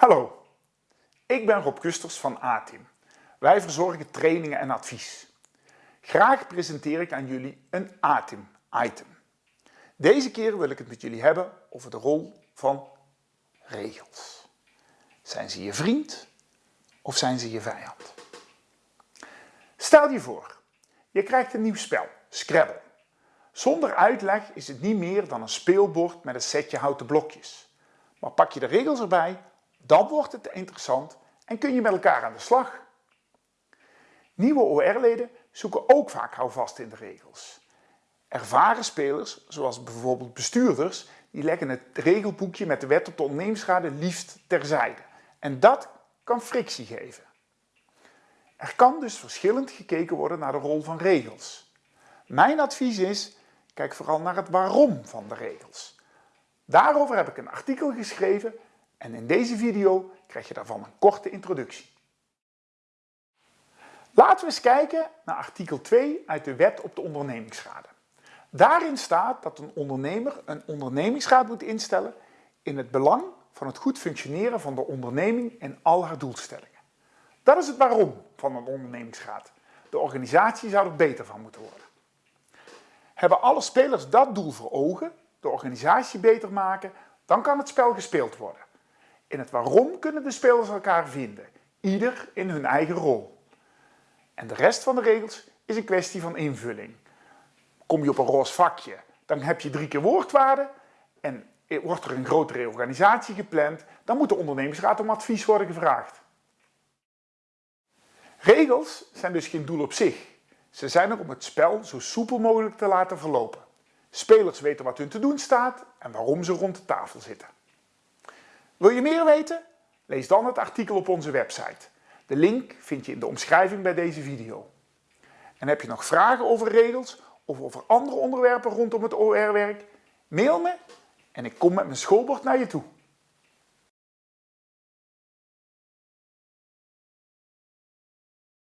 Hallo, ik ben Rob Kusters van A-Team. Wij verzorgen trainingen en advies. Graag presenteer ik aan jullie een A-Team item. Deze keer wil ik het met jullie hebben over de rol van regels. Zijn ze je vriend of zijn ze je vijand? Stel je voor, je krijgt een nieuw spel, Scrabble. Zonder uitleg is het niet meer dan een speelbord met een setje houten blokjes. Maar pak je de regels erbij, dan wordt het interessant en kun je met elkaar aan de slag. Nieuwe OR-leden zoeken ook vaak houvast in de regels. Ervaren spelers, zoals bijvoorbeeld bestuurders, die leggen het regelboekje met de wet op de ondernemingsraden liefst terzijde. En dat kan frictie geven. Er kan dus verschillend gekeken worden naar de rol van regels. Mijn advies is, kijk vooral naar het waarom van de regels. Daarover heb ik een artikel geschreven en in deze video krijg je daarvan een korte introductie. Laten we eens kijken naar artikel 2 uit de Wet op de ondernemingsraden. Daarin staat dat een ondernemer een ondernemingsraad moet instellen in het belang van het goed functioneren van de onderneming en al haar doelstellingen. Dat is het waarom van een ondernemingsraad. De organisatie zou er beter van moeten worden. Hebben alle spelers dat doel voor ogen, de organisatie beter maken, dan kan het spel gespeeld worden. In het waarom kunnen de spelers elkaar vinden, ieder in hun eigen rol. En de rest van de regels is een kwestie van invulling. Kom je op een roze vakje, dan heb je drie keer woordwaarde en wordt er een grotere organisatie gepland, dan moet de ondernemingsraad om advies worden gevraagd. Regels zijn dus geen doel op zich. Ze zijn er om het spel zo soepel mogelijk te laten verlopen. Spelers weten wat hun te doen staat en waarom ze rond de tafel zitten. Wil je meer weten? Lees dan het artikel op onze website. De link vind je in de omschrijving bij deze video. En heb je nog vragen over regels of over andere onderwerpen rondom het OR-werk? Mail me en ik kom met mijn schoolbord naar je toe.